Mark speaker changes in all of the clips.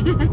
Speaker 1: Ha ha ha.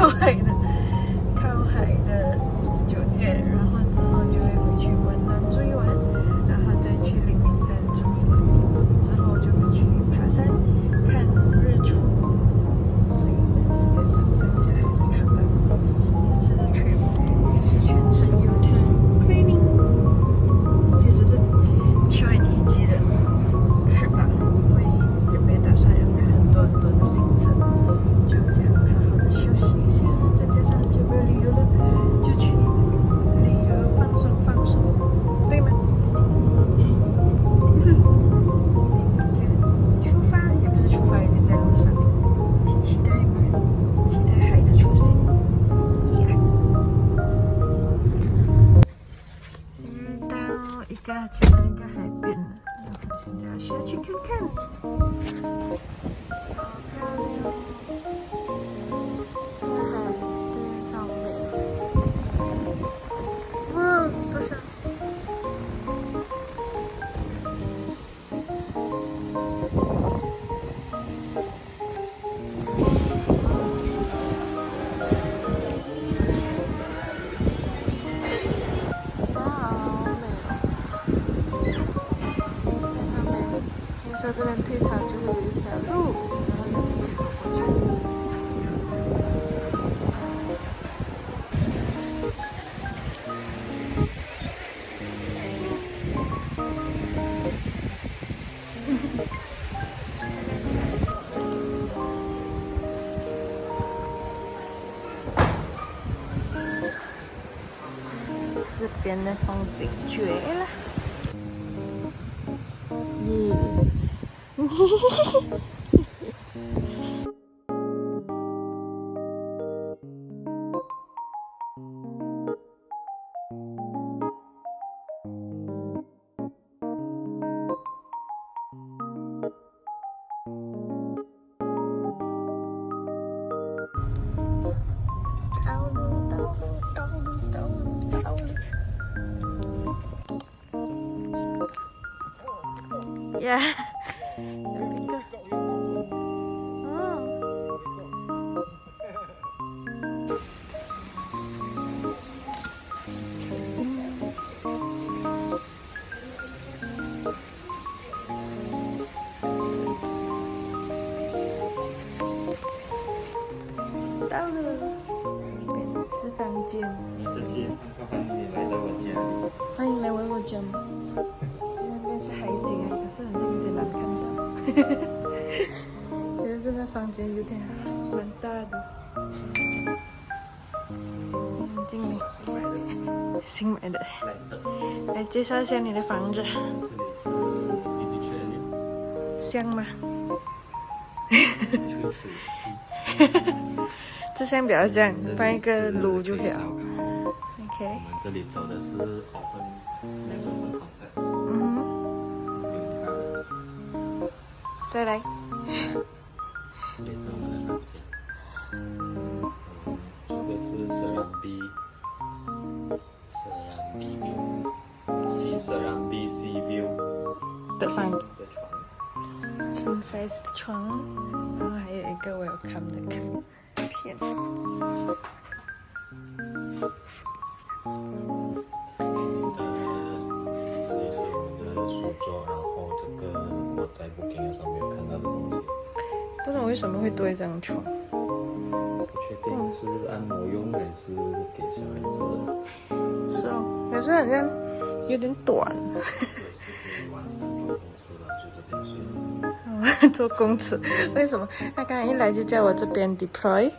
Speaker 1: 靠海的靠海的酒店，然后之后就会回去关灯住一晚，然后再去灵明山住一晚，之后就会去爬山看日出，所以呢是个上山下海的出门。这次的 trip 是全程有他 planning，其实是去完一季的去吧，因为也没打算安排很多很多的行程，就想。前面应该海边了，现在下去看看。那风景绝了。你嘿嘿嘿嘿嘿！Yeah.
Speaker 2: 欢迎来到我家。
Speaker 1: 欢迎来玩我家吗？是海景啊，可是好像有点难看到。觉得这边房间有点蛮大的。经理，新买的。来介绍一下你的房子。这
Speaker 2: 里
Speaker 1: 是香吗？这箱比较像，放一个炉就可以了。OK。我
Speaker 2: 们这里走的是
Speaker 1: 再来。
Speaker 2: 这是我们的房间。是 View
Speaker 1: Sea
Speaker 2: Serambi Sea View
Speaker 1: 的房的
Speaker 2: 床。
Speaker 1: king size 的床，然后还有一个我要看的看片。
Speaker 2: 这里是我们的书桌，然后这个我在 Booking 的时候没有看到的东西，
Speaker 1: 不知道为什么会多一张床，不
Speaker 2: 确定是按摩用还是给小孩子的，
Speaker 1: 是哦，可是好像有点短。做公司，为什么？他刚才一来就叫我这边 deploy，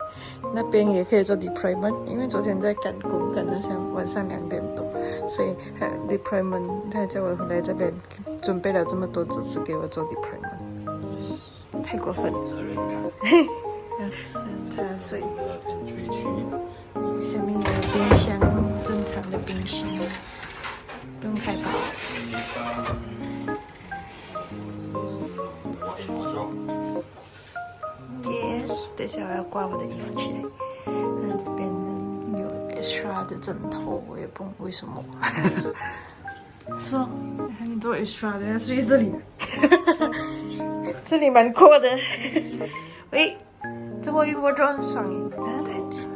Speaker 1: 那边也可以做 deployment，因为昨天在赶工，赶到像晚上两点多，所以他 deployment，他叫我回来这边准备了这么多资质给我做 deployment，太过分了。
Speaker 2: 责任感。
Speaker 1: 嗯，茶水，下面有冰箱，正常的冰箱，不用开吧。Yes，等一下我要挂我的衣服起来。那这边呢有 extra 的枕头，我也不懂为什么。是哦，很多 extra 的要睡这里。这里蛮阔的。喂，这我衣服就很爽耶。然后他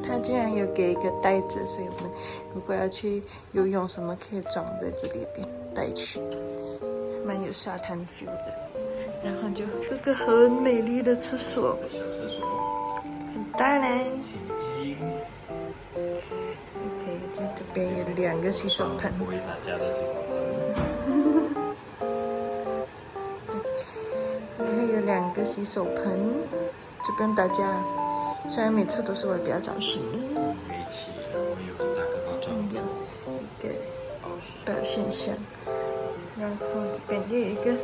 Speaker 1: 他竟然有给一个袋子，所以我们如果要去游泳什么，可以装在这里边带去，蛮有沙滩 feel 的。然后就这个很美丽的厕所。
Speaker 2: 小厕所，
Speaker 1: 很大嘞。OK，在这边有两个洗手盆，
Speaker 2: 为大家的洗手盆。
Speaker 1: 然后有两个洗手盆，就不用打架。虽然每次都是我比较早醒的，
Speaker 2: 煤气，然后有个保障有一
Speaker 1: 个
Speaker 2: 保险。保
Speaker 1: 险箱，然后这边又有一个，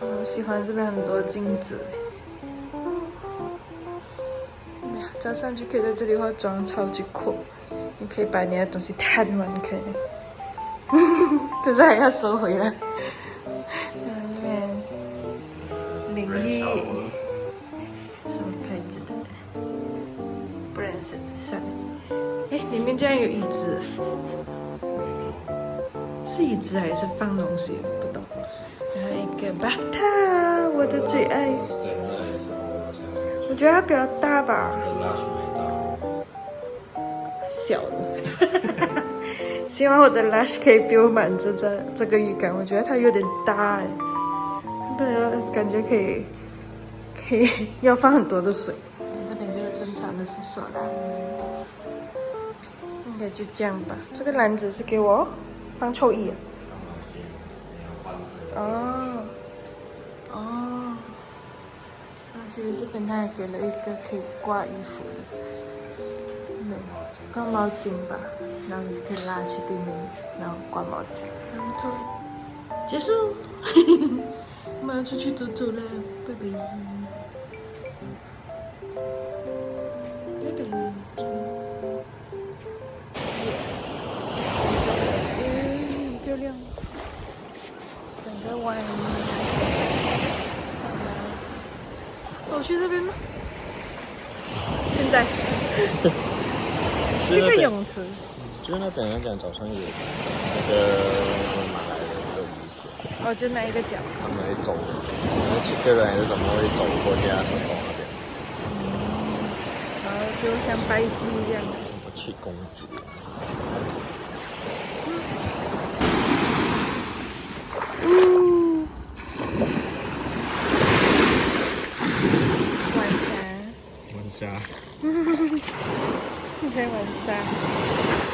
Speaker 1: 我喜欢这边很多镜子。早上就可以在这里化妆，超级酷！你可以把你的东西摊完开来，可 是还要收回来。嗯，这边是
Speaker 2: 淋浴，
Speaker 1: 什么牌子的？不认识，算了。哎，里面竟然有椅子。是椅子还是放东西？不懂。还有一个 bathtub，我的最爱。
Speaker 2: 我觉
Speaker 1: 得它比较大吧，小的。希望我的 lash 可以 fill 满这这这个浴缸。我觉得它有点大哎，不然感觉可以可以要放很多的水。这边就是正常的厕所啦，应该就这样吧。这个篮子是给我放臭衣、啊。
Speaker 2: 哦，
Speaker 1: 哦，那其实这边他还给了一个可以挂衣服的，对，
Speaker 2: 挂毛
Speaker 1: 巾吧，然后你就可以拉去对面，然后挂毛巾。然后结束，我们要出去走走了，拜拜，拜拜。嗯，很漂亮。整个湾，走去这边吗？现在
Speaker 2: 这个泳
Speaker 1: 池，
Speaker 2: 就是那边那边早上有那个马来人的仪式，
Speaker 1: 哦，就那一个角，
Speaker 2: 他们会走，那几个人还是怎么会走过去啊？什么那边，
Speaker 1: 然后就像拜祭一样的。什
Speaker 2: 么去公主？
Speaker 1: 呜，晚
Speaker 2: 上，晚
Speaker 1: 霞，现在晚上，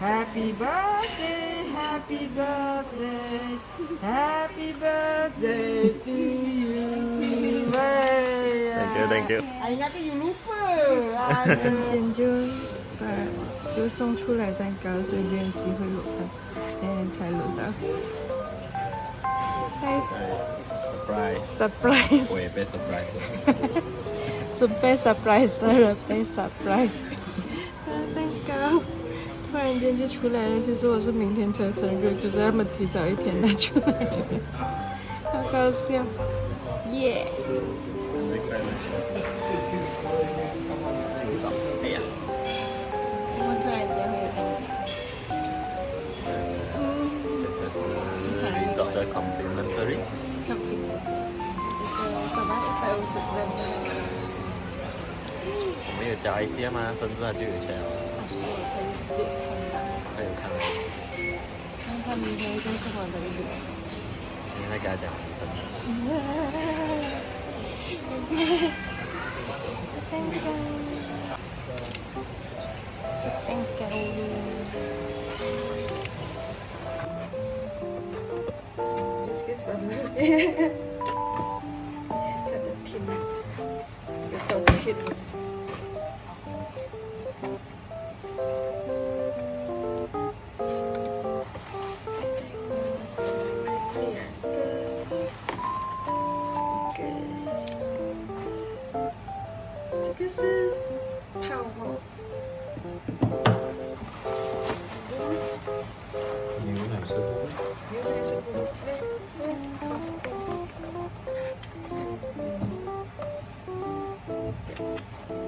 Speaker 3: Happy birthday, happy birthday, happy birthday to you. Hey.
Speaker 2: thank you。
Speaker 3: 哎，那个有 lupa。啊，
Speaker 1: 今天就把就送出来蛋糕，所以没有机会录到，现在才录到。嗨
Speaker 2: surprise，
Speaker 1: ，surprise，我
Speaker 2: 也被 surprise 了。
Speaker 1: 准备 surprise 的人被 surprise。蛋糕 突然间就出来了，其实我是明天才生日，可是他们提早一天拿出来。了，好搞笑，耶、
Speaker 2: 生日快乐！哎呀，
Speaker 1: 我们突然间
Speaker 2: 会有加一些吗？生日啊就有钱了，
Speaker 1: 看看明天就是我的脸。
Speaker 2: 你在给他讲你生日。
Speaker 1: 蛋糕，是蛋糕。Just kiss my mouth. 是泡沫。
Speaker 2: 牛奶是不？
Speaker 1: 牛奶是？嗯嗯